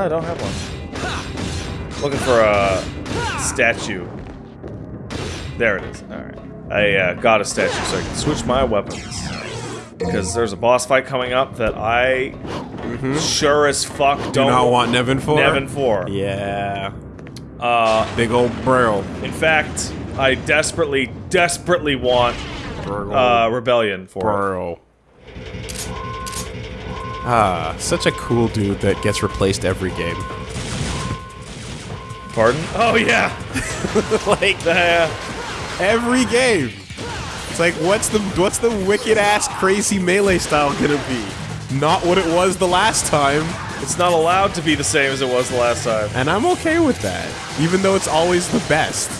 I. No, I don't have one. Looking for a statue. There it is. Alright. I uh, got a statue so I can switch my weapons. Because there's a boss fight coming up that I sure as fuck don't Do not want Nevan for? Nevan for. Yeah. Uh, Big old bro. in fact, I desperately, desperately want uh, Rebellion for it. Ah, such a cool dude that gets replaced every game. Pardon? Oh yeah, like uh, every game. It's like what's the what's the wicked ass crazy melee style gonna be? Not what it was the last time, it's not allowed to be the same as it was the last time. and I'm okay with that. Even though it's always the best.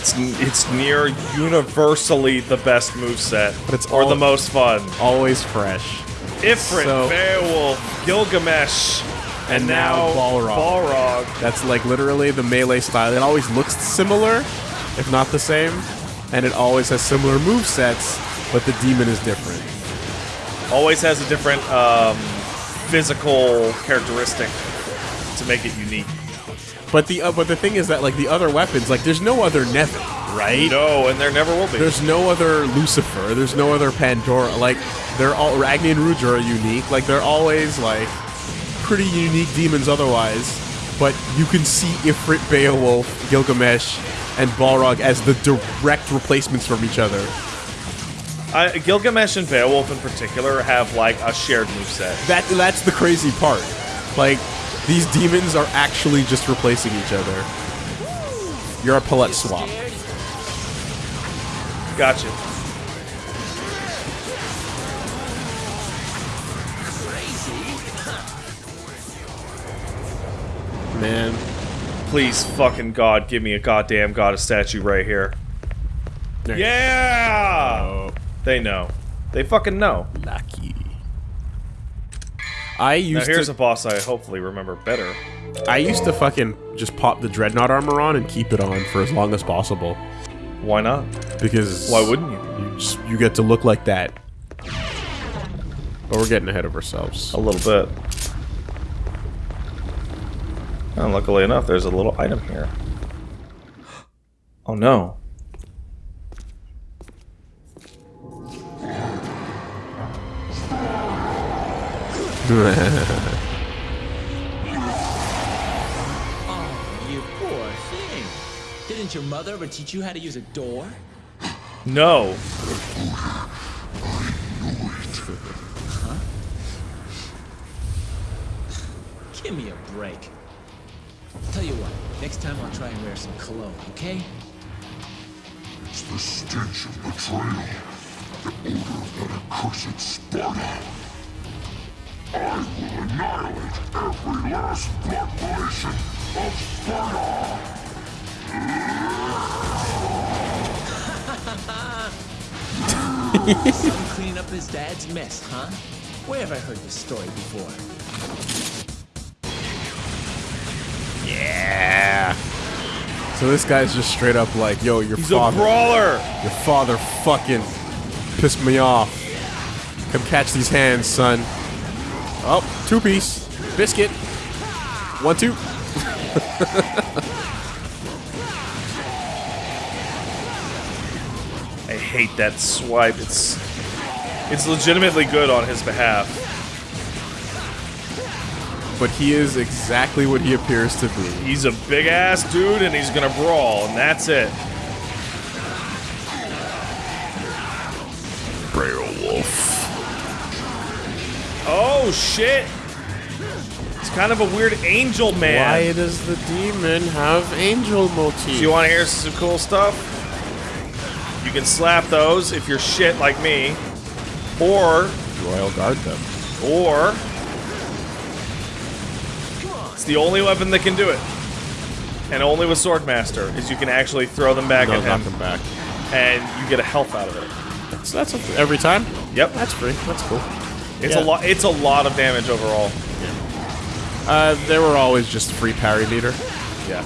It's, it's near universally the best moveset, But it's or the most fun. Always fresh. Ifrit, So- Beowulf, Gilgamesh, And now Balrog. Balrog. That's like literally the melee style. It always looks similar, if not the same, and it always has similar move sets, but the demon is different. Always has a different um, physical characteristic to make it unique. But the uh, but the thing is that like the other weapons, like there's no other Nevan, right? No, and there never will be. There's no other Lucifer. There's no other Pandora. Like they're all Agni and Rudra are unique. Like they're always like pretty unique demons otherwise. But you can see Ifrit, Beowulf, Gilgamesh, and Balrog as the direct replacements from each other. I, Gilgamesh and Beowulf in particular have like a shared moveset. That that's the crazy part. Like these demons are actually just replacing each other. You're a palette swap. Gotcha. Man, Please, fucking God, give me a goddamn goddess statue right here. There Yeah! go. They know. They fucking know. lucky. I Now used here's to a boss I hopefully remember better. I used to fucking just pop the dreadnought armor on and keep it on for as long as possible Why not? because Why wouldn't you? you just, you get to look like that. But we're getting ahead of ourselves. A little bit. And luckily enough, there's a little item here. Oh no. Oh, you poor thing. Didn't your mother ever teach you how to use a door? No. Huh? Give me a break. Tell you what, next time I'll try and wear some cologne, okay? It's the stench of betrayal, the odor of that accursed Sparda. I will annihilate every last blood relation of Sparda! Son cleaning up his dad's mess, huh? Where have I heard this story before? Yeah. So this guy's just straight up like, yo, your He's a brawler. your father fucking pissed me off. Come catch these hands, son. Oh, two piece biscuit. One, two. I hate that swipe. It's it's legitimately good on his behalf. But he is exactly what he appears to be. He's a big ass dude and he's gonna brawl, and that's it. Oh shit! It's kind of a weird angel man. Why does the demon have angel motifs? Do you want to hear some cool stuff? You can slap those if you're shit like me, or royal guard them? or it's the only weapon that can do it, and only with Swordmaster is you can actually throw them back No, at knock him, them back. and you get a health out of it. So that's a, every time. Yep, That's free. That's cool. It's yeah. a lot. It's a lot of damage overall. Yeah. Uh, they were always just free parry meter. Yeah.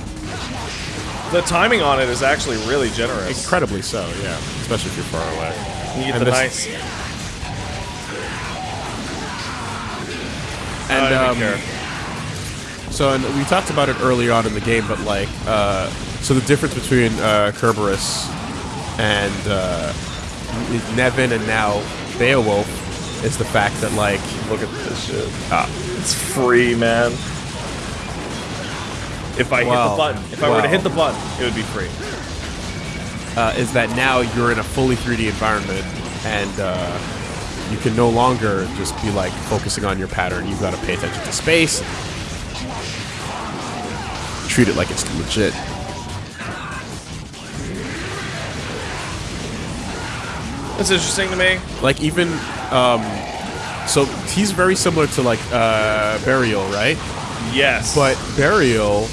The timing on it is actually really generous. Incredibly so, yeah. Especially if you're far away. You get And the nice. I And don't um, care. so and we talked about it early on in the game, but like, uh, so the difference between uh, Cerberus and uh, Nevan and now Beowulf is the fact that like Look at this shit. Ah, it's free, man. If I hit the button, if I were to hit the button, it would be free. uh, is that now you're in a fully 3D environment and uh, you can no longer just be like focusing on your pattern. You've got to pay attention to space. Treat it like it's legit. That's interesting to me. Like even um, so he's very similar to like uh, Berial, right? Yes, But Berial,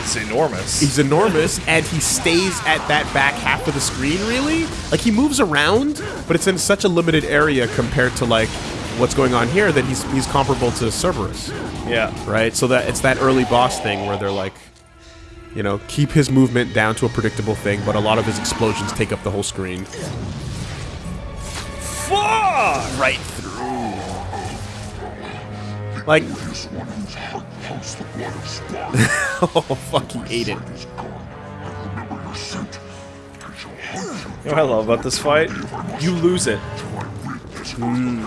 it's enormous. he's enormous and he stays at that back half of the screen. Really, like he moves around, but it's in such a limited area compared to like what's going on here that he's he's comparable to Cerberus. yeah. right? So that it's that early boss thing where they're like, you know, keep his movement down to a predictable thing, but a lot of his explosions take up the whole screen. Fuck! Right through. Like, This one whose heart pumps the blood of oh fuck, he ate it. is gone. I remember your scent. I shall hunt you You know what I love about this fight? You lose it. Hmm.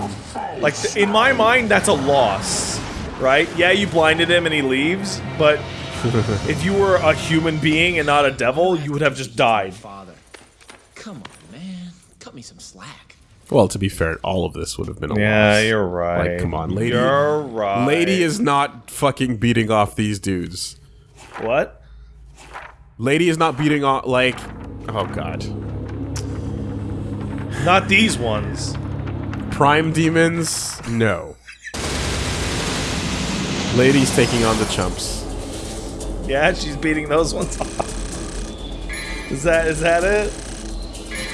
Like in my mind, that's a loss, right? Yeah, you blinded him and he leaves, but if you were a human being and not a devil, you would have just died. Father. Come on, man. Cut me some slack. Well, to be fair, all of this would have been a Yeah, loss. you're right. Like, come on, lady. You're right. Lady is not fucking beating off these dudes. what? Lady is not beating off like, oh god, Not these ones. prime demons. No. Lady's taking on the chumps. Yeah, she's beating those ones off. Is that is that it?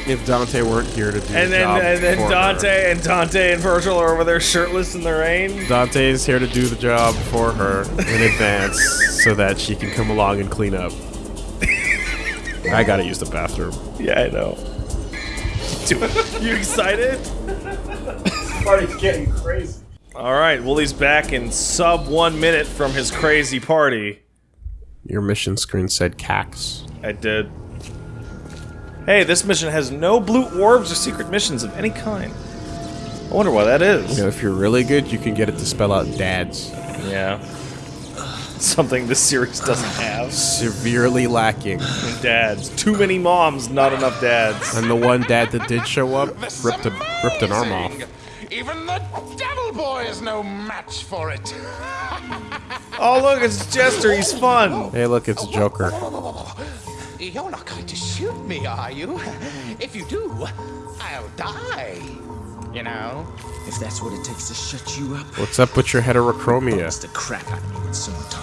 If Dante weren't here to do And the then job and then for her. Dante and Dante and Vergil are over there shirtless in the rain. Dante is here to do the job for her in advance so that she can come along and clean up. I gotta use the bathroom. Yeah, I know. you excited? Party's getting crazy. All right, Wooly's back in sub one minute from his crazy party. Your mission screen said cax. I did. Hey, this mission has no blue orbs or secret missions of any kind. I wonder why that is. You know, if you're really good, you can get it to spell out dads. Yeah. Something this series doesn't have. Severely lacking. Dads. Too many moms, not enough dads. And the one dad that did show up ripped a ripped an arm off. Even the Devil Boy is no match for it. Oh, look, it's Jester. He's fun. Hey, look, it's Joker. You're not going to shoot me, are you? If you do, I'll die. You know? If that's what it takes to shut you up, What's up with your heterochromia? it's the crap out of me when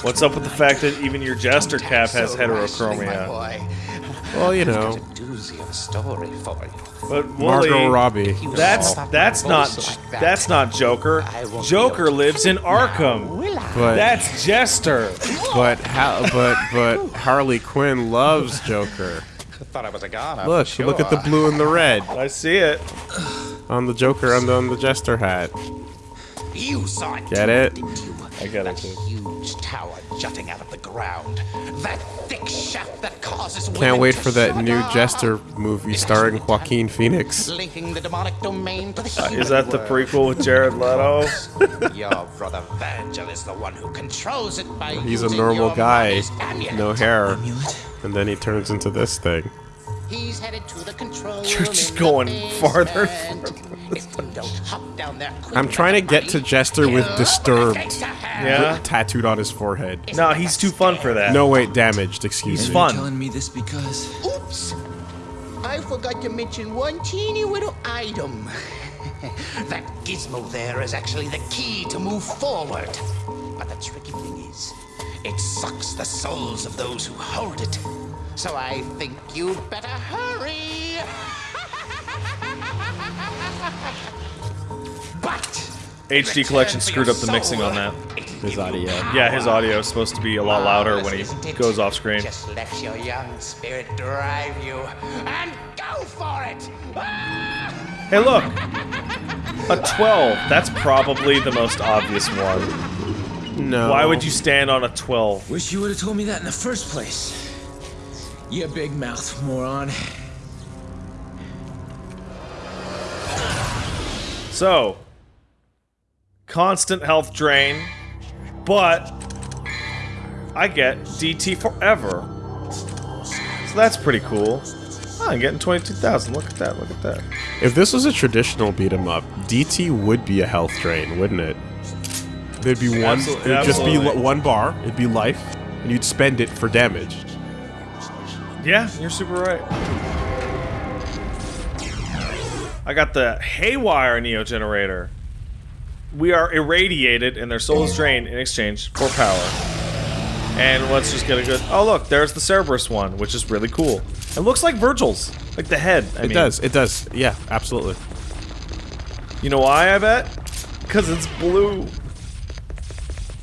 What's up with the fact that even your Jester cap has So rationally, my heterochromia? Boy. Well, you Got know, a doozy of a story for you. But Wooly, Margot Robbie. that's that's not like that. that's not Joker. I won't be Joker lives in Arkham. But That's Jester. but how but but Harley Quinn loves Joker. I thought I was a goner. Look, for look at the blue and the red I see it. on the Joker and on the Jester hat. You saw it. Get it? Didn't you? I get it, That too. huge tower jutting out of the ground. That thick shaft that causes Can't wait for that new shudder. Jester movie starring Joaquin Phoenix. Linking the demonic domain to the human Uh, Is that the prequel with Jared Leto? Your brother Vergil is the one who controls it by He's a normal your guy, mother's no hair, Amulet? and then he turns into this thing. He's headed to the control You're just in going the farther basement. If you don't hop down there I'm trying to get to Jester with Disturbed. take to hell. Yeah. Tattooed on his forehead. No, he's too fun for that. No, wait, damaged, excuse me. He's me. fun. telling me this because Oops! I forgot to mention one teeny little item. that gizmo there is actually the key to move forward. But the tricky thing is, it sucks the souls of those who hold it. So I think you'd better hurry. But HD collection screwed up the mixing on that. His audio. Yeah, his audio is supposed to be a lot louder when he goes off screen. Just let your young spirit drive you and go for it. Ah! Hey, look! A 12. That's probably the most obvious one. No. Why would you stand on a 12? Wish you would have told me that in the first place. You big mouth moron. So, constant health drain, but I get DT forever. So that's pretty cool. Oh, I'm getting 22,000. Look at that, look at that. If this was a traditional beat 'em up, DT would be a health drain, wouldn't it? There'd be one. Absolutely- It'd just be one bar. It'd be life, and you'd spend it for damage. Yeah, you're super right. I got the Haywire Neo Generator. We are irradiated and their soul is drained in exchange for power. And let's just get a good. Oh, look, there's the Cerberus one, which is really cool. It looks like Vergil's, like the head. I It mean. does. It does. Yeah, absolutely. You know why? I bet because it's blue.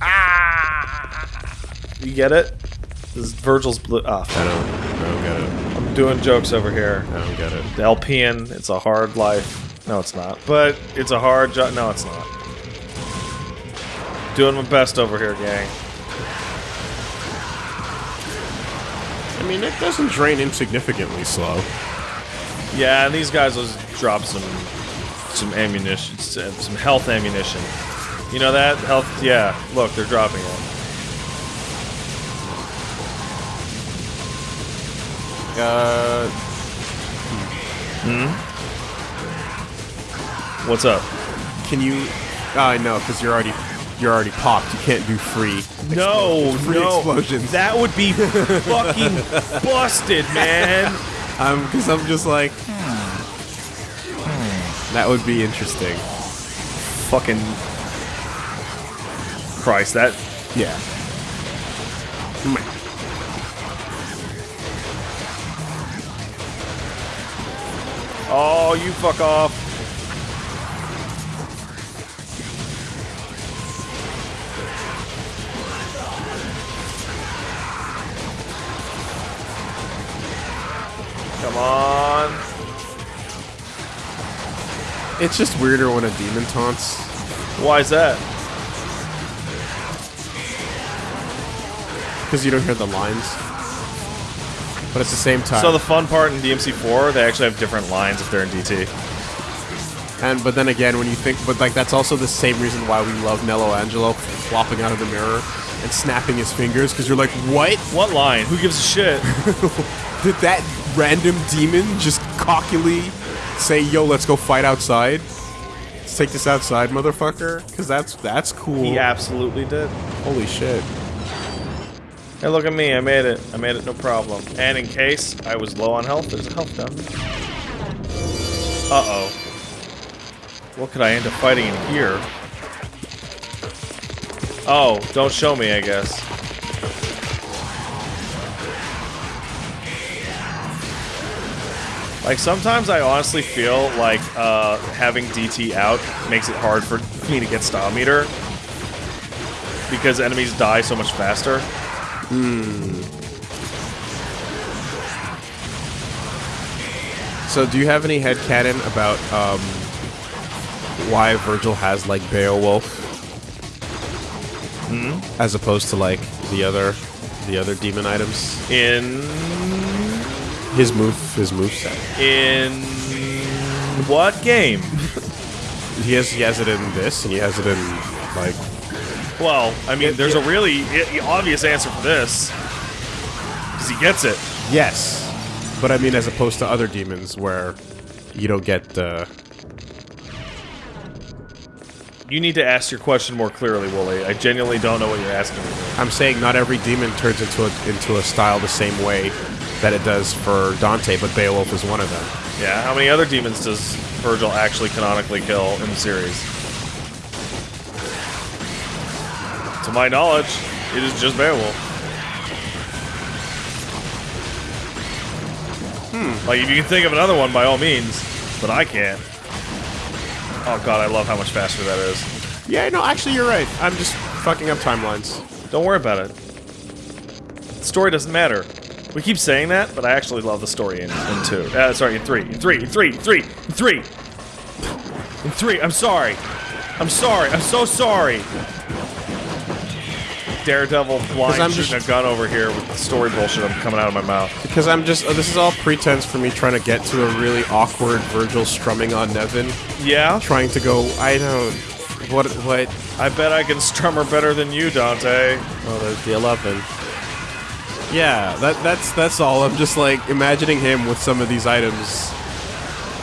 Ah! You get it? This is Vergil's blue. Ah, I don't. I don't get it. Doing jokes over here. I don't get it. The Alpian, it's a hard life. No, it's not. But it's a hard job. No, it's not. Doing my best over here, gang. I mean, it doesn't drain insignificantly slow. Yeah, and these guys will drop some some ammunition, some health ammunition. You know that health? Yeah. Look, they're dropping it. Uh, Hmm. What's up? can you? I know, because you're already you're already popped. You can't do free. No. Free no. explosions. That would be fucking busted, man. Um, because I'm just like, that would be interesting. fucking Christ, that Yeah. You fuck off. Come on. It's just weirder when a demon taunts. Why is that? Because you don't hear the lines. But at the same time, So the fun part in DMC4, they actually have different lines if they're in DT. and but then again, when you think, but like that's also the same reason why we love Nelo Angelo flopping out of the mirror and snapping his fingers because you're like, what? What line? Who gives a shit? Did that random demon just cockily say, "Yo, let's go fight outside"? Let's take this outside, motherfucker. Because that's that's cool. he absolutely did. Holy shit. Hey, look at me. I made it. I made it no problem. And in case I was low on health, there's a health down there. Uh-oh. What could I end up fighting in here? Oh, don't show me, I guess. Like, sometimes I honestly feel like uh, having DT out makes it hard for me to get style meter. Because enemies die so much faster. So, do you have any head headcanon about um, why Vergil has like Beowulf, Hmm? as opposed to like the other the other demon items? In His move, his move set. in what game? He has he has it in this, and he has it in like Well, I mean, there's a really obvious answer for this. Because he gets it. yes, but I mean as opposed to other demons where you don't get uh, You need to ask your question more clearly, Wooly. I genuinely don't know what you're asking me. I'm saying not every demon turns into a, into a style the same way that it does for Dante, but Beowulf is one of them. Yeah, how many other demons does Vergil actually canonically kill in the series? To my knowledge, it is just Beowulf. Hmm. Like, if you can think of another one, by all means. But I can't. Oh god, I love how much faster that is. Yeah, no, actually you're right. I'm just fucking up timelines. Don't worry about it. The story doesn't matter. We keep saying that, but I actually love the story in, in two. Uh, sorry, in three. In three, in three, in three, in three! In three, I'm sorry. I'm sorry. I'm so sorry. Daredevil blind I'm shooting just- a gun over here with the story bullshit I'm coming out of my mouth. Because I'm just, uh, this is all pretense for me trying to get to a really awkward Vergil strumming on Nevan, Yeah? trying to go, I don't, what, what, I bet I can strum her better than you, Dante. oh, there's the 11. Yeah, that, that's, that's all. I'm just like, imagining him with some of these items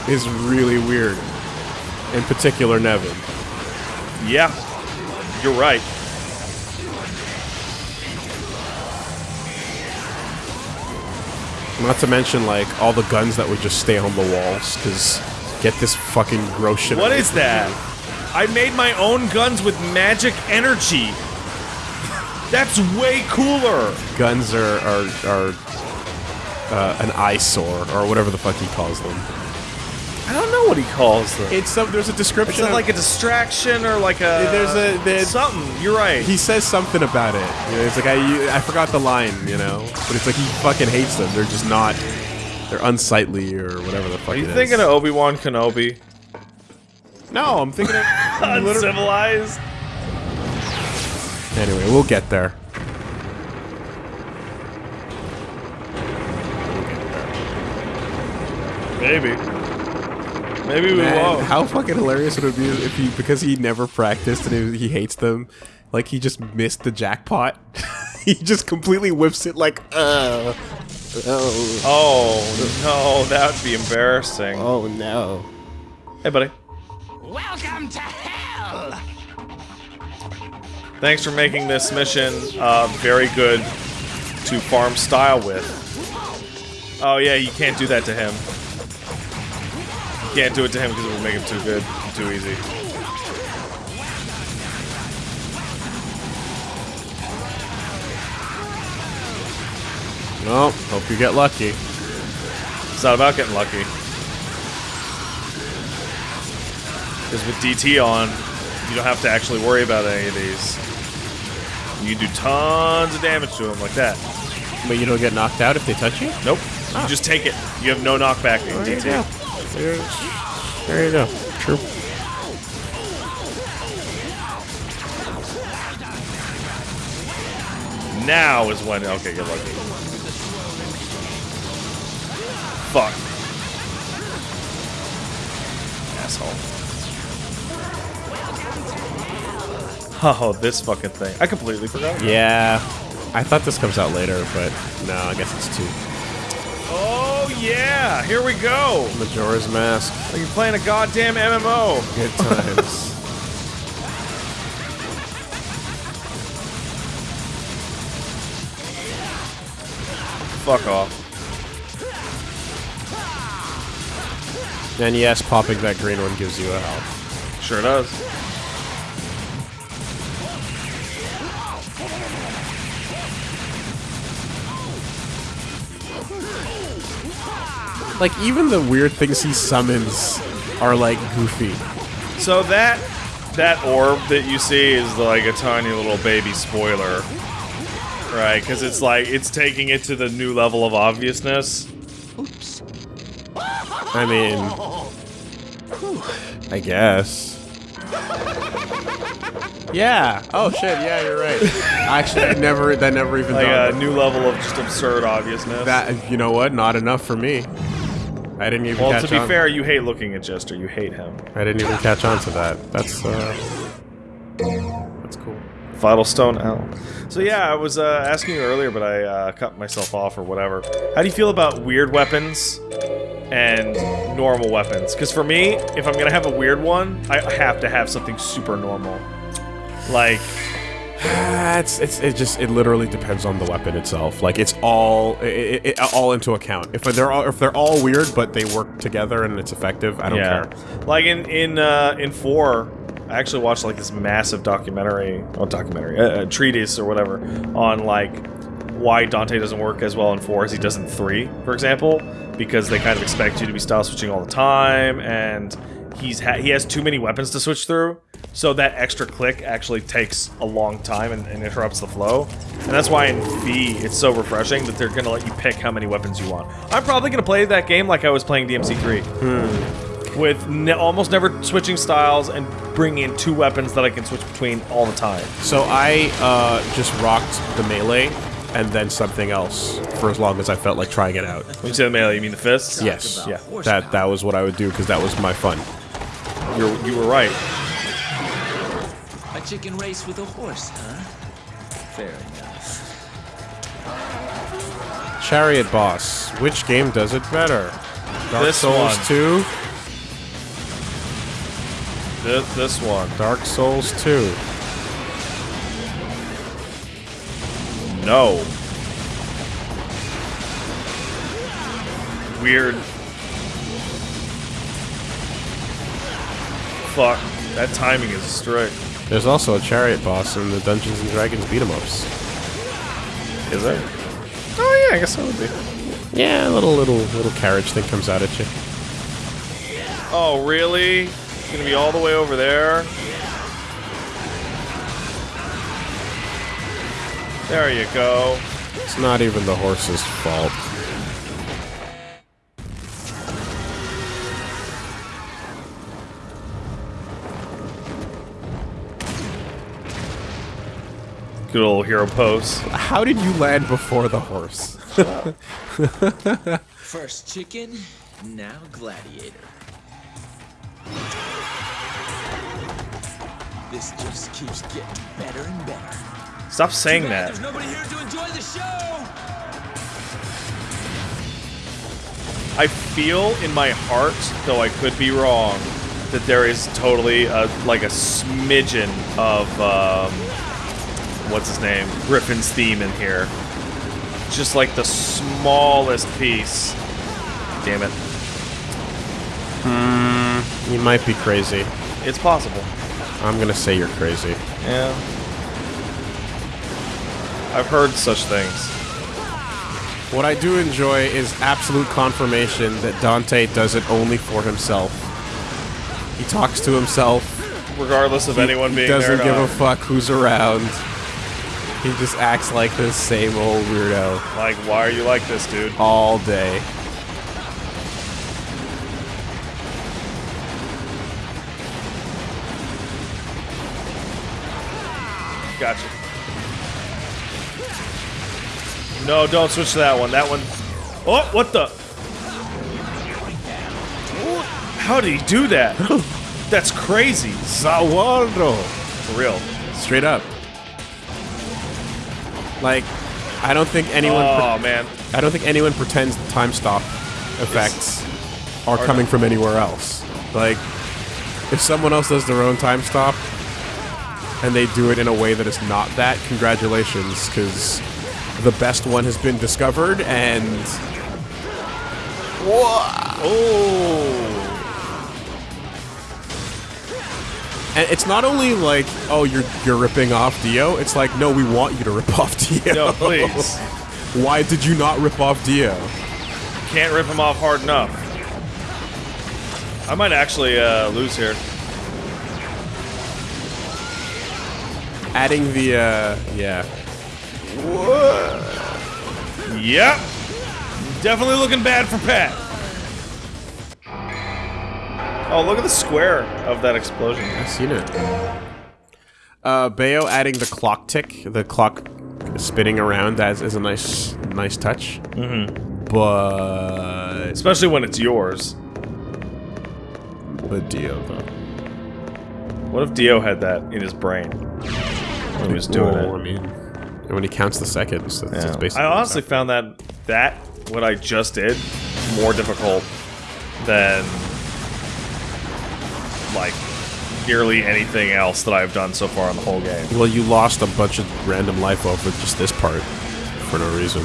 is really weird. In particular, Nevan. Yeah. You're right. Not to mention, like, all the guns that would just stay on the walls, because get this fucking gross shit What is that? me. I made my own guns with magic energy. That's way cooler. Guns are, are, are uh, an eyesore, or whatever the fuck he calls them. I don't know what he calls them. It's some, there's a Is description. it of- like a distraction or like a? There's a- there's- something. You're right. he says something about it. You know, it's like I you, I forgot the line, you know, but it's like he fucking hates them. They're just not. They're unsightly or whatever the fuck. Are you it is. thinking of Obi Wan Kenobi? No, I'm thinking of. literally- Uncivilized. anyway, we'll get there. Maybe. Maybe we Man, won't. how fucking hilarious would it be if he because he never practiced and he, he hates them, like he just missed the jackpot. he just completely whips it like, uh, oh, Oh no, that would be embarrassing. oh no. Hey, buddy. Welcome to hell! Thanks for making this mission uh, very good to farm style with. Oh yeah, you can't do that to him. You can't do it to him because it would make him too good, too easy. Well, hope you get lucky. It's not about getting lucky. Because with DT on, you don't have to actually worry about any of these. You do tons of damage to him like that. But you don't get knocked out if they touch you. Nope. You ah. just take it. You have no knockback in DT. Go. There, there you go. True. Now is when. Okay, good luck. Fuck. Asshole. Oh, this fucking thing. I completely forgot. Yeah, I thought this comes out later, but no, I guess it's two. Oh, Oh, yeah. Here we go. Majora's Mask. Like you're playing a goddamn MMO. Good times. Fuck off. and yes, popping that green one gives you a health. Sure does. Like even the weird things he summons are like goofy. So that that orb that you see is like a tiny little baby spoiler, right? Because it's like it's taking it to the new level of obviousness. Oops. I mean, I guess. Yeah. Oh shit. Yeah, you're right. Actually, I never. That never even Like a new level of just absurd obviousness. that you know what? Not enough for me. I didn't even well, catch to be on. fair, you hate looking at Jester. You hate him. I didn't even catch on to that. That's uh, that's cool. Vital Stone L. So yeah, I was uh, asking you earlier, but I uh, cut myself off or whatever. How do you feel about weird weapons and normal weapons? Because for me, if I'm gonna have a weird one, I have to have something super normal. Like, it's it's it just it literally depends on the weapon itself. Like it's all it, it, all into account. If they're all if they're all weird but they work together and it's effective, I don't yeah, care. like in in uh, in four, I actually watched like this massive documentary, well, documentary, a treatise or whatever, on like why Dante doesn't work as well in four as he does in three, for example, because they kind of expect you to be style switching all the time, and he's ha- he has too many weapons to switch through, so that extra click actually takes a long time and, and interrupts the flow, and that's why in V it's so refreshing that they're gonna let you pick how many weapons you want. I'm probably gonna play that game like I was playing DMC3. with ne almost never switching styles and bringing in two weapons that I can switch between all the time. So I uh, just rocked the melee and then something else for as long as I felt like trying it out. When you say the melee, you mean the fists? Yes, yeah, that that was what I would do because that was my fun. You're, you were right. A chicken race with a horse, huh? Fair enough. Chariot boss. Which game does it better? Dark This Souls one. 2, This, this one. Dark Souls 2. No. Weird. Fuck. That timing is strict. There's also a chariot boss in the Dungeons and Dragons beat 'em ups. Is there? Oh yeah, I guess that would be. Yeah, a little little little carriage thing comes out at you. Oh really? It's gonna be all the way over there. There you go. It's not even the horse's fault. Good old hero pose. How did you land before the horse? First chicken, now gladiator. This just keeps getting better and better. Stop saying that. There's nobody here to enjoy the show. I feel in my heart, though I could be wrong, that there is totally a, like a smidgen of um, what's his name, Griffon's theme in here. Just like the smallest piece. Damn it, hmm, You might be crazy. it's possible. I'm gonna say you're crazy. Yeah, I've heard such things. What I do enjoy is absolute confirmation that Dante does it only for himself. He talks to himself. Regardless of anyone he being doesn't give a fuck who's around. He just acts like the same old weirdo like, why are you like this, dude? all day. Gotcha. No, don't switch to that one. That one. Oh, what the? How did he do that? That's crazy. Zawardo! For real. Straight up. Like, I don't think anyone. Oh man. I don't think anyone pretends the time stop effects are coming from anywhere else. Like, if someone else does their own time stop and they do it in a way that is not that, congratulations, because the best one has been discovered and. Whoa! Oh. And it's not only like, oh, you're you're ripping off Dio. It's like, no, we want you to rip off Dio. No, please. Why did you not rip off Dio? Can't rip him off hard enough. I might actually uh, lose here. Adding the, uh, yeah. Yep. Definitely looking bad for Pat. Oh, look at the square of that explosion. I've seen it. Uh, Bayo adding the clock tick, the clock spinning around as is a nice, nice touch. Mm-hmm. But, Especially when it's yours. but Dio though. What if Dio had that in his brain when he was doing Well, I it? mean, when he counts the seconds, that's, that's basically. I honestly found that that what I just did more difficult than like nearly anything else that I've done so far in the whole game. Well, you lost a bunch of random life over just this part for no reason.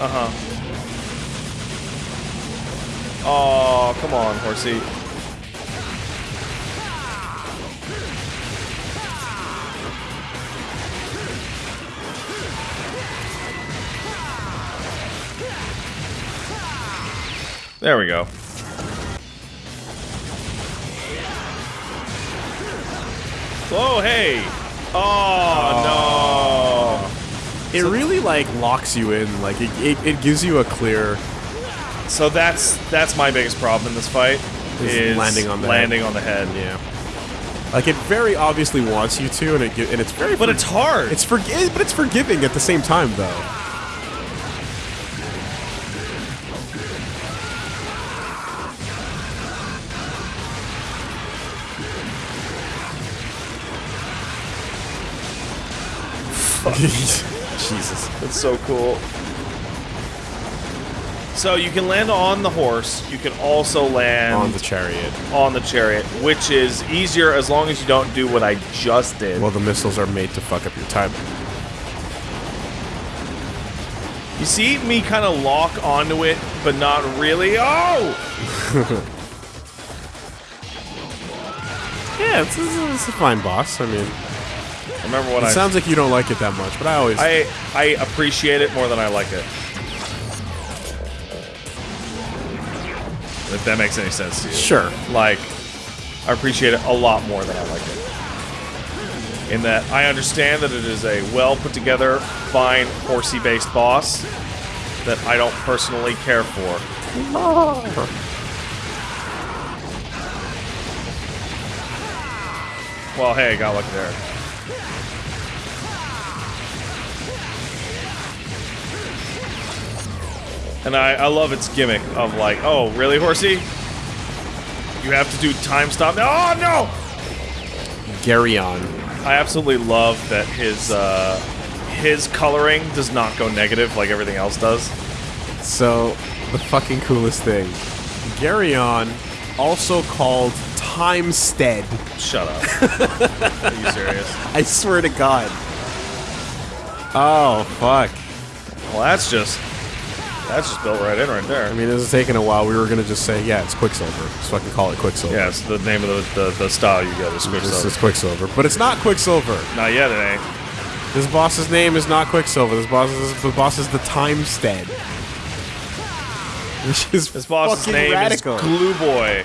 Uh huh. Oh, come on, horsey. There we go. Oh, hey! Oh, no. It really like locks you in. Like it, it, it gives you a clear So that's that's my biggest problem in this fight Is is, landing on the landing head. on the head. Yeah. Like it very obviously wants you to, and it and it's very. But it's hard. It's for but it's forgiving at the same time though. Jesus. that's so cool. So you can land on the horse. You can also land On the chariot. on the chariot, which is easier as long as you don't do what I just did. Well, the missiles are made to fuck up your timing. you see me kind of lock onto it, but not really. Oh! Yeah, it's, it's, it's a fine boss. I mean, Remember when it I sounds like you don't like it that much, but I always. I I appreciate it more than I like it. If that makes any sense to you. sure. Like, I appreciate it a lot more than I like it. In that I understand that it is a well put together, fine, horsey based boss that I don't personally care for. Well, hey, got lucky there. And I, I love its gimmick of like, oh, really, horsey? You have to do time stop. now? Oh no! Geryon. I absolutely love that his uh, his coloring does not go negative like everything else does. So, the fucking coolest thing. Geryon, also called Timesteed. Shut up. Are you serious? I swear to God. Oh, fuck. Well, that's just that's just built right in right there. I mean, this is taking a while. We were gonna just say, yeah, it's Quicksilver. So I can call it Quicksilver. yeah, it's the name of the, the, the style you get is This Quicksilver. is Quicksilver. But it's not Quicksilver. Not yet, it ain't. This boss's name is not Quicksilver. This boss is the boss is the Timesteed. Which is This boss's name radical. is Glue Boy.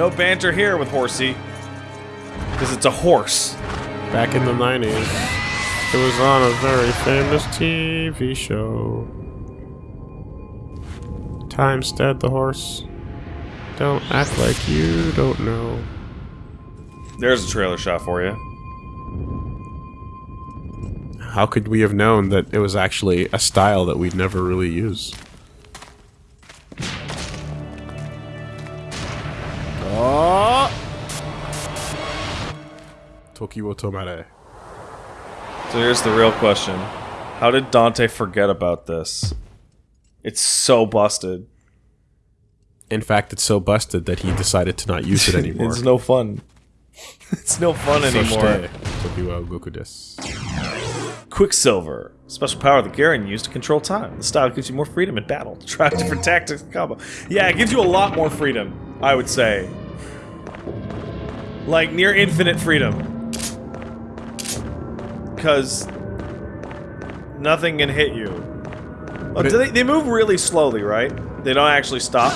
No banter here with Horsey. Because it's a horse. Back in the 90s, it was on a very famous TV show. Timesteed the horse. Don't act like you don't know. There's a trailer shot for you. How could we have known that it was actually a style that we'd never really use? Oh! Tokiwo Tomare. So here's the real question. How did Dante forget about this? It's so busted. In fact, it's so busted that he decided to not use it anymore. It's no fun. it's no fun anymore. Soshite, Tokiwa Goku desu. Quicksilver. Special power that Geryon used to control time. The style gives you more freedom in battle. Try different tactics and combo. Yeah, it gives you a lot more freedom, I would say. Like, near infinite freedom. Because nothing can hit you. Oh, it- they, they move really slowly, right? They don't actually stop?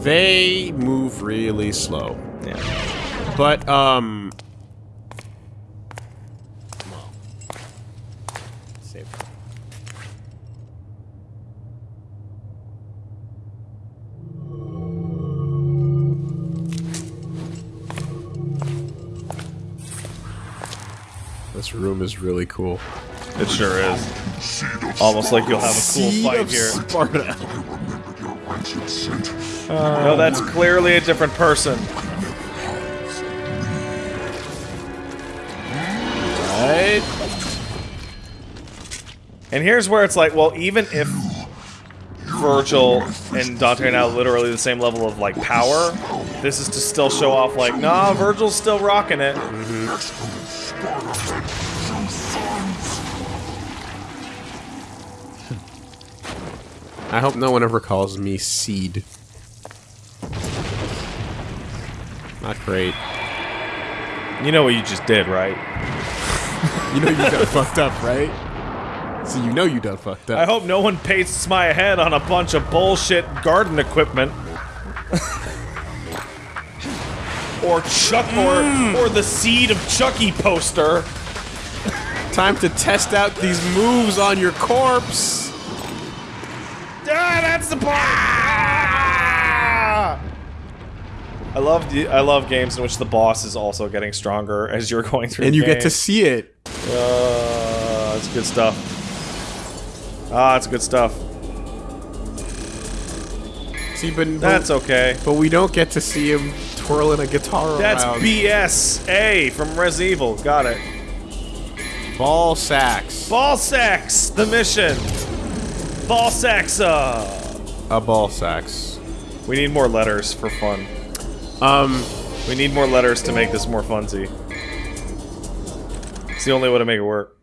They move really slow. Yeah. But, um... This room is really cool. It sure is. Almost like you'll have a cool Seed fight here. Sparda. I remember your rancid scent. No, that's clearly a different person. Right? And here's where it's like, well, even if Vergil and Dante are now literally the same level of like power, this is to still show off like, nah, Vergil's still rocking it. Mm-hmm. I hope no one ever calls me Seed. Not great. You know what you just did, right? You know you done fucked up, right? So you know you done fucked up. I hope no one pastes my head on a bunch of bullshit garden equipment. or Chuck or mm. or the seed of Chucky poster. Time to test out these moves on your corpse. That's the part. Ah! I love the I love games in which the boss is also getting stronger as you're going through. And the you get to see it. Uh, that's good stuff. Ah, that's good stuff. See, but That's okay. but we don't get to see him twirling a guitar That's around. BS. A from Res Evil. Got it. Ball sacks. Ball sacks. The mission. Ball sacks. Uh. A ball sacks. We need more letters for fun. Um, We need more letters to make this more funsy. It's the only way to make it work.